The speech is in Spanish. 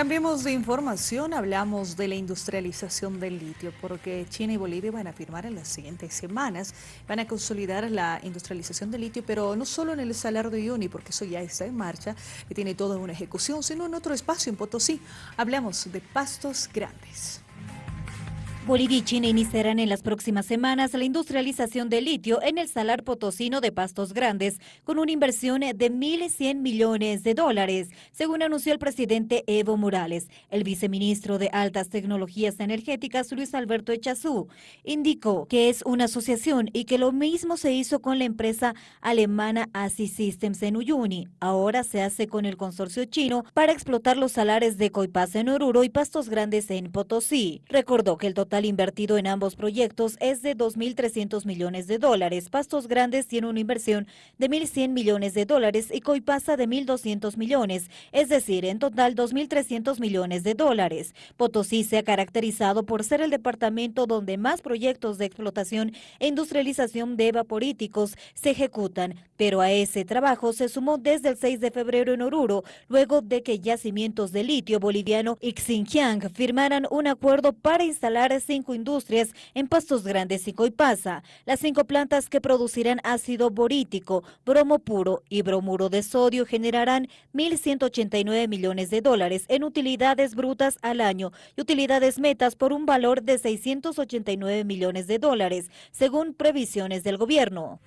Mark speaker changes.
Speaker 1: Cambiemos de información, hablamos de la industrialización del litio, porque China y Bolivia van a firmar en las siguientes semanas, van a consolidar la industrialización del litio, pero no solo en el Salar de Uyuni, porque eso ya está en marcha, y tiene toda una ejecución, sino en otro espacio en Potosí. Hablamos de pastos grandes.
Speaker 2: Bolivia y China iniciarán en las próximas semanas la industrialización de litio en el salar potosino de Pastos Grandes con una inversión de 1.100 millones de dólares, según anunció el presidente Evo Morales. El viceministro de Altas Tecnologías Energéticas, Luis Alberto Echazú, indicó que es una asociación y que lo mismo se hizo con la empresa alemana ASI Systems en Uyuni. Ahora se hace con el consorcio chino para explotar los salares de Coipaz en Oruro y Pastos Grandes en Potosí. Recordó que el total total invertido en ambos proyectos es de 2.300 millones de dólares. Pastos Grandes tiene una inversión de 1.100 millones de dólares y Coipasa de 1.200 millones, es decir, en total 2.300 millones de dólares. Potosí se ha caracterizado por ser el departamento donde más proyectos de explotación e industrialización de evaporíticos se ejecutan, pero a ese trabajo se sumó desde el 6 de febrero en Oruro, luego de que yacimientos de litio boliviano y Xinjiang firmaran un acuerdo para instalar cinco industrias en Pastos Grandes y Coipasa. Las cinco plantas que producirán ácido borítico, bromo puro y bromuro de sodio generarán 1.189 millones de dólares en utilidades brutas al año y utilidades metas por un valor de 689 millones de dólares, según previsiones del gobierno.